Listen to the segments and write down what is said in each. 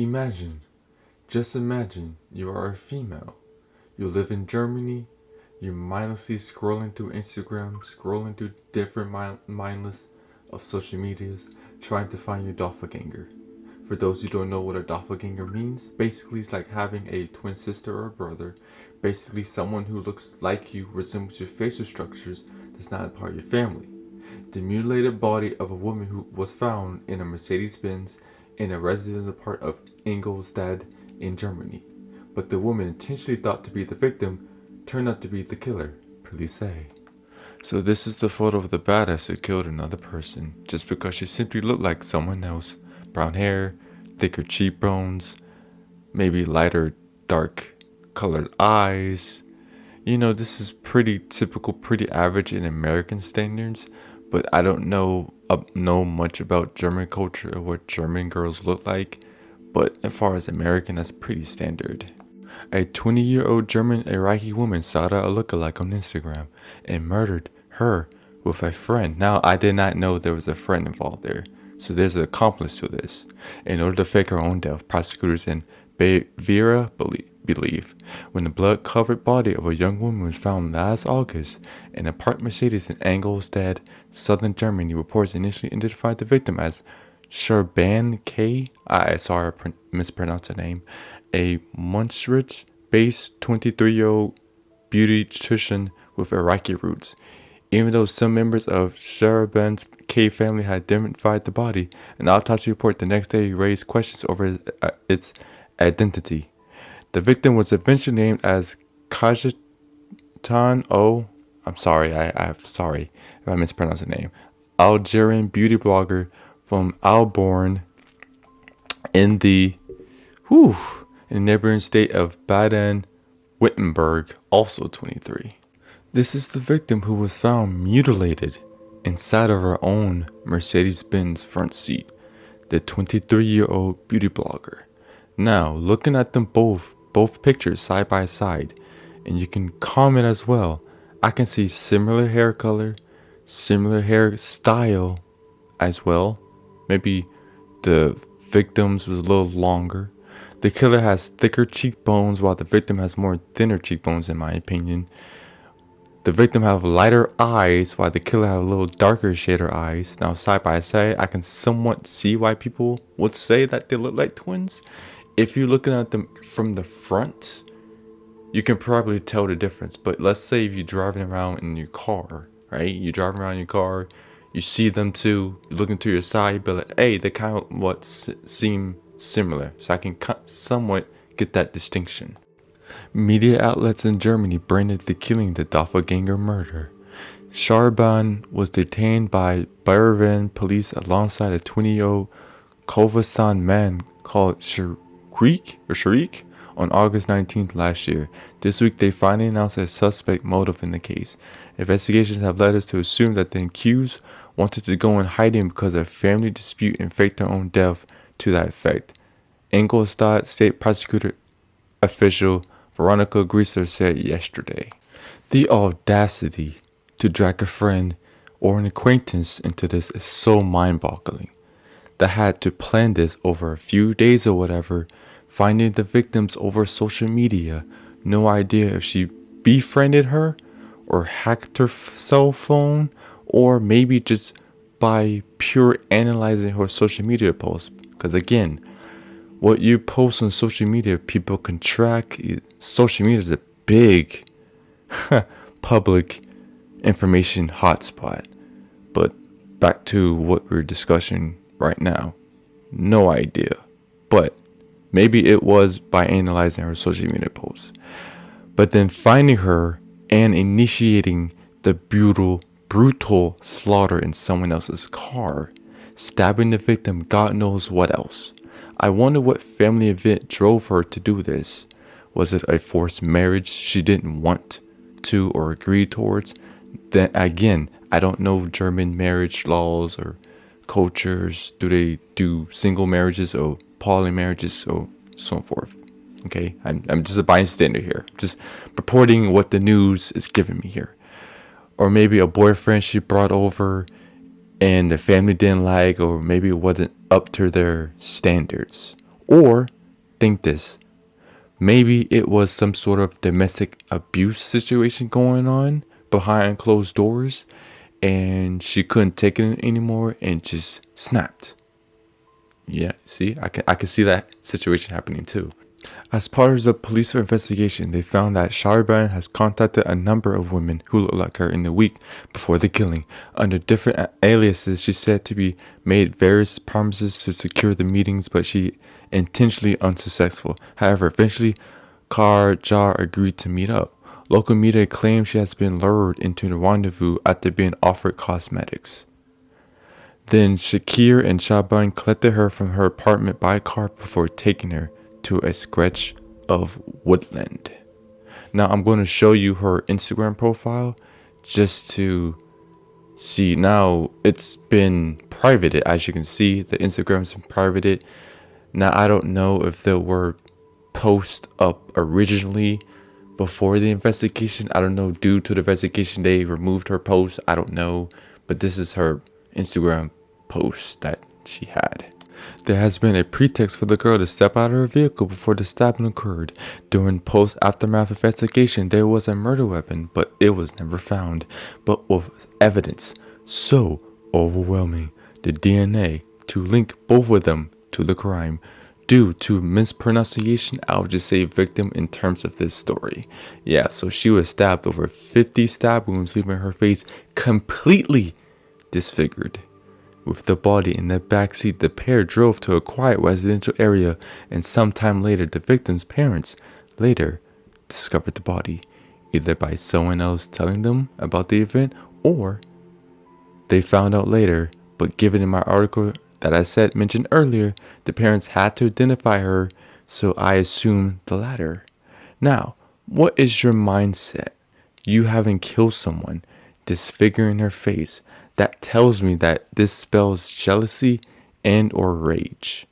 Imagine, just imagine you are a female. You live in Germany. You're mindlessly scrolling through Instagram, scrolling through different mindless of social medias, trying to find your doppelganger. For those who don't know what a doppelganger means, basically it's like having a twin sister or a brother. Basically someone who looks like you, resembles your facial structures, that's not a part of your family. The mutilated body of a woman who was found in a Mercedes-Benz in a residential part of Ingolstadt in Germany. But the woman intentionally thought to be the victim turned out to be the killer, police say. So this is the photo of the badass who killed another person just because she simply looked like someone else. Brown hair, thicker cheekbones, maybe lighter dark colored eyes. You know, this is pretty typical, pretty average in American standards, but I don't know uh, know much about German culture or what German girls look like, but as far as American, that's pretty standard. A 20 year old German Iraqi woman sought out a lookalike on Instagram and murdered her with a friend. Now, I did not know there was a friend involved there, so there's an accomplice to this. In order to fake her own death, prosecutors in Bavaria believe believe when the blood-covered body of a young woman was found last August in a parked Mercedes in Ingolstadt, southern Germany, reports initially identified the victim as Sherban K. I sorry I mispronounced the name, a Munich-based 23-year-old beauty beautician with Iraqi roots. Even though some members of Sharaban's K family had identified the body, an autopsy report the next day raised questions over uh, its identity. The victim was eventually named as Kajetan O. I'm sorry, I, I'm sorry if I mispronounced the name. Algerian beauty blogger from Alborn in the whew, in the neighboring state of Baden-Württemberg, also 23. This is the victim who was found mutilated inside of her own Mercedes-Benz front seat, the 23-year-old beauty blogger. Now, looking at them both both pictures side by side and you can comment as well. I can see similar hair color, similar hair style as well. Maybe the victim's was a little longer. The killer has thicker cheekbones while the victim has more thinner cheekbones in my opinion. The victim have lighter eyes while the killer have a little darker shader eyes. Now side by side I can somewhat see why people would say that they look like twins if you're looking at them from the front, you can probably tell the difference. But let's say if you're driving around in your car, right? You're driving around in your car, you see them too, you're looking to your side, but like, hey, they kind of what seem similar. So I can somewhat get that distinction. Media outlets in Germany branded the killing the doppelganger murder. Sharban was detained by Bayern police alongside a 20-year-old Kovasan man called Creek or Sharik on August 19th last year. This week, they finally announced a suspect motive in the case. Investigations have led us to assume that the accused wanted to go in hiding because of a family dispute and fake their own death to that effect. Ingolstadt State Prosecutor official Veronica Grieser said yesterday. The audacity to drag a friend or an acquaintance into this is so mind-boggling. That had to plan this over a few days or whatever finding the victims over social media. No idea if she befriended her or hacked her cell phone or maybe just by pure analyzing her social media posts. Because again, what you post on social media, people can track. Social media is a big public information hotspot. But back to what we're discussing right now. No idea. But Maybe it was by analyzing her social media posts. But then finding her and initiating the brutal, brutal slaughter in someone else's car, stabbing the victim, God knows what else. I wonder what family event drove her to do this. Was it a forced marriage she didn't want to or agree towards? Then again, I don't know German marriage laws or cultures. Do they do single marriages or poly marriages, so so forth. Okay, I'm, I'm just a bystander here, just reporting what the news is giving me here. Or maybe a boyfriend she brought over and the family didn't like, or maybe it wasn't up to their standards. Or think this maybe it was some sort of domestic abuse situation going on behind closed doors and she couldn't take it anymore and just snapped. Yeah, see, I can I can see that situation happening too. As part of the police investigation, they found that Sharban has contacted a number of women who look like her in the week before the killing. Under different aliases, she said to be made various promises to secure the meetings, but she intentionally unsuccessful. However, eventually, Kar Jar agreed to meet up. Local media claim she has been lured into the rendezvous after being offered cosmetics. Then Shakir and Shaban collected her from her apartment by car before taking her to a stretch of woodland. Now I'm going to show you her Instagram profile just to see. Now it's been privated as you can see the Instagram's been privated. Now I don't know if there were posts up originally before the investigation. I don't know due to the investigation they removed her post. I don't know. But this is her Instagram post that she had. There has been a pretext for the girl to step out of her vehicle before the stabbing occurred. During post-aftermath investigation, there was a murder weapon, but it was never found. But with evidence so overwhelming, the DNA to link both of them to the crime. Due to mispronunciation, I'll just say victim in terms of this story. Yeah, so she was stabbed over 50 stab wounds, leaving her face completely disfigured. With the body in the back seat, the pair drove to a quiet residential area, and sometime later, the victim's parents later discovered the body, either by someone else telling them about the event or they found out later. But given in my article that I said mentioned earlier, the parents had to identify her, so I assume the latter. Now, what is your mindset? You haven't killed someone, disfiguring her face, that tells me that this spells jealousy and or rage.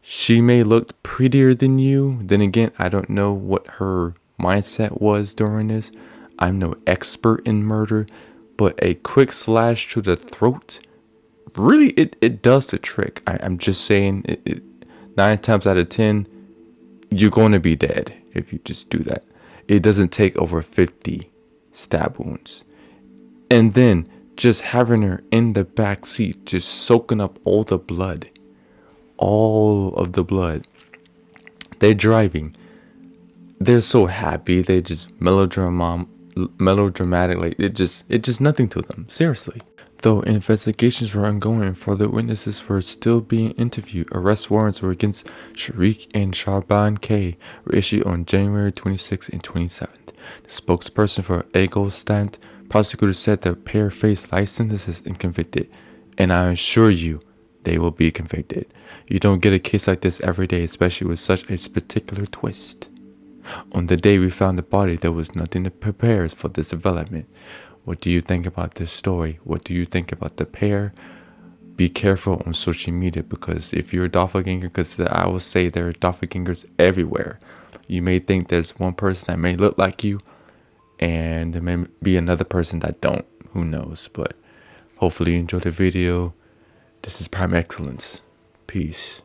She may look prettier than you. Then again, I don't know what her mindset was during this. I'm no expert in murder, but a quick slash to the throat, really, it, it does the trick. I, am just saying, it, it, nine times out of ten, you're going to be dead if you just do that. It doesn't take over 50 stab wounds. And then just having her in the back seat, just soaking up all the blood, all of the blood. They're driving. They're so happy. They just melodrama, melodramatic. Like it just, it just nothing to them. Seriously. Though investigations were ongoing, further witnesses were still being interviewed. Arrest warrants were against Sharik and Sharban K were issued on January 26th and 27th. The spokesperson for Ingolstadt Prosecutors said the pair faced life sentences and convicted, and I assure you, they will be convicted. You don't get a case like this every day, especially with such a particular twist. On the day we found the body, there was nothing to prepare us for this development. What do you think about this story? What do you think about the pair? Be careful on social media because if you're a doppelganger, because I will say there are doppelgangers everywhere. You may think there's one person that may look like you, and there may be another person that don't. Who knows? But hopefully you enjoyed the video. This is prime excellence. Peace